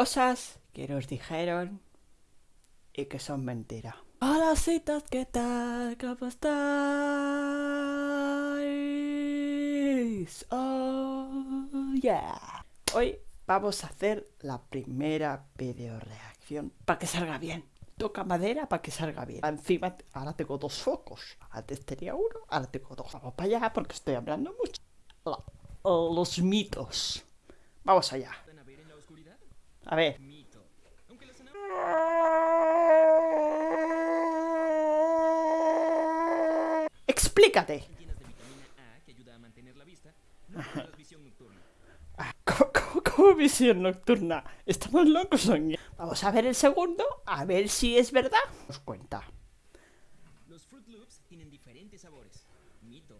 cosas que nos dijeron y que son mentira. Hola citas, ¿qué tal? ¿Cómo estáis? Oh, yeah. Hoy vamos a hacer la primera video reacción para que salga bien. Toca madera para que salga bien. Encima, ahora tengo dos focos. Antes tenía uno, ahora tengo dos. Vamos para allá porque estoy hablando mucho. Los mitos. Vamos allá. A ver. Explícate. ¿Cómo, visión nocturna? Estamos locos, Sonia. Vamos a ver el segundo, a ver si es verdad. Nos cuenta. Los Fruit Loops tienen diferentes sabores. Mito.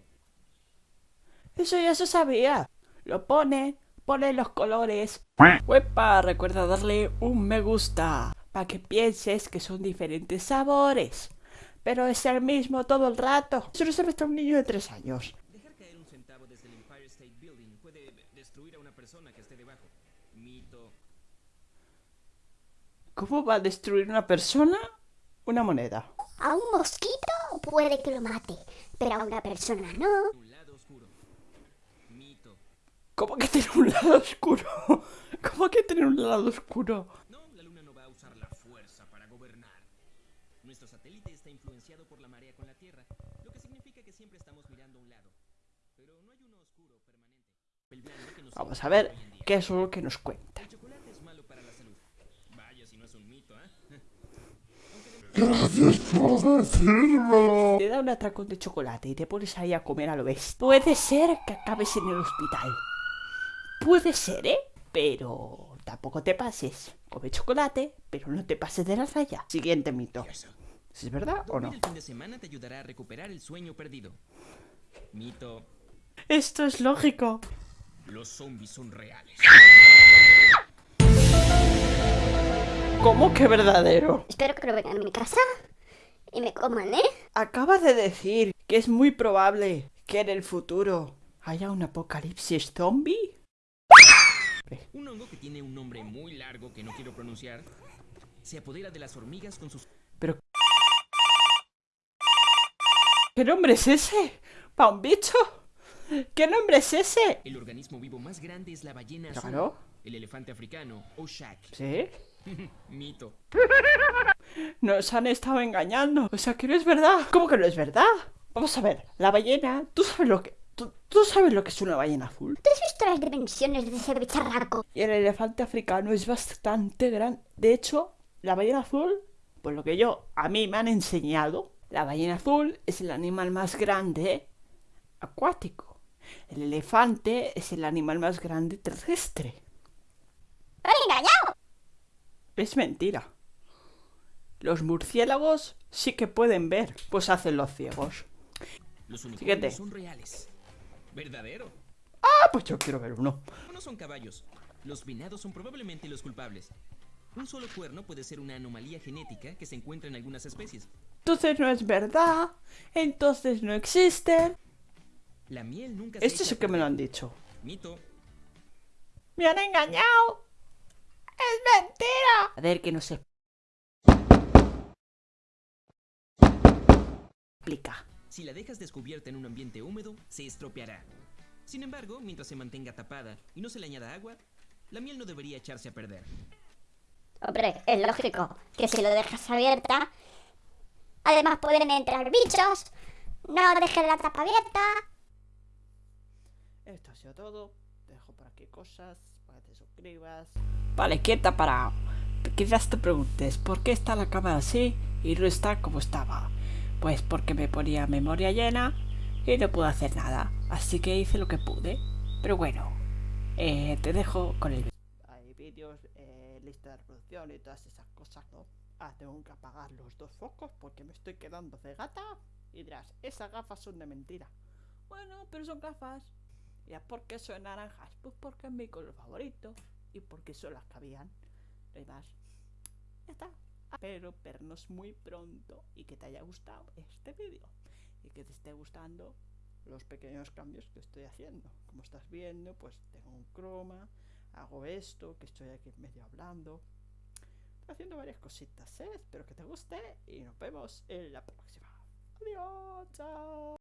Eso ya se sabía. Lo pone, pone los colores. Huepa, recuerda darle un me gusta. Para que pienses que son diferentes sabores. Pero es el mismo todo el rato. Eso no se un niño de tres años. Dejar caer un centavo desde el Empire State Building puede destruir a una persona que esté debajo. Mito. ¿Cómo va a destruir una persona una moneda? A un mosquito puede que lo mate, pero a una persona no. Un lado oscuro. Mito. ¿Cómo que tiene un lado oscuro? ¿Cómo que tiene un lado oscuro? por la marea con la Tierra, lo que significa que siempre estamos mirando a un lado. Pero no hay uno oscuro permanente. Vamos a ver qué es lo que nos cuenta. El chocolate es malo para la salud. Vaya si no es un mito, ¿eh? Gracias por decírmelo. Te da un atracón de chocolate y te pones ahí a comer a lo bestia. Puede ser que acabes en el hospital. Puede ser, ¿eh? Pero tampoco te pases. Come chocolate, pero no te pases de la raya. Siguiente mito. ¿Es verdad o no? El fin de semana te ayudará a recuperar el sueño perdido. Mito. Esto es lógico. Los zombies son reales. ¿Cómo que verdadero? Espero que lo vengan a mi casa y me coman, ¿eh? Acabas de decir que es muy probable que en el futuro haya un apocalipsis zombie. Un hongo que tiene un nombre muy largo que no quiero pronunciar se apodera de las hormigas con sus... Pero ¿Qué nombre es ese? ¿Pa un bicho? ¿Qué nombre es ese? El organismo vivo más grande es la ballena ¿Claro? El elefante africano, Oshak. ¿Sí? Mito. Nos han estado engañando. O sea, que no es verdad. ¿Cómo que no es verdad? Vamos a ver, la ballena, ¿tú sabes lo que... ¿Tú, sabes lo que es una ballena azul? ¿Tú has dimensiones de ese bicharraco? Y el elefante africano es bastante grande. De hecho, la ballena azul, pues lo que yo, a mí me han enseñado, la ballena azul es el animal más grande acuático. El elefante es el animal más grande terrestre. ¡Me engañado! Es mentira. Los murciélagos sí que pueden ver, pues hacen los ciegos. Los unicornios son reales. ¿Verdadero? Ah, pues yo quiero ver uno. No son caballos. Los venados son probablemente los culpables. Un solo cuerno puede ser una anomalía genética que se encuentra en algunas especies. Entonces no es verdad. Entonces no existen. La miel nunca Esto es lo que me lo han dicho. Mito. Me han engañado. Es mentira. A ver que no se explica. Si la dejas descubierta en un ambiente húmedo, se estropeará. Sin embargo, mientras se mantenga tapada y no se le añada agua, la miel no debería echarse a perder. Hombre, es lógico que si lo dejas abierta, además pueden entrar bichos. No dejes la tapa abierta. Esto ha sido todo. Te dejo por aquí cosas para que te suscribas. Vale, quieta para. Quizás te preguntes, ¿por qué está la cámara así y no está como estaba? Pues porque me ponía memoria llena y no pude hacer nada. Así que hice lo que pude. Pero bueno, eh, te dejo con el Hay vídeos lista de reproducción y todas esas cosas, ¿no? Ah, tengo que apagar los dos focos porque me estoy quedando de gata. Y dirás, esas gafas son de mentira. Bueno, pero son gafas. ¿Y por qué son naranjas? Pues porque es mi color favorito. Y porque son las que habían. No más. Ya está. Pero vernos muy pronto y que te haya gustado este vídeo. Y que te esté gustando los pequeños cambios que estoy haciendo. Como estás viendo, pues tengo un croma hago esto, que estoy aquí medio hablando. Estoy haciendo varias cositas, ¿eh? Espero que te guste y nos vemos en la próxima. Adiós, chao.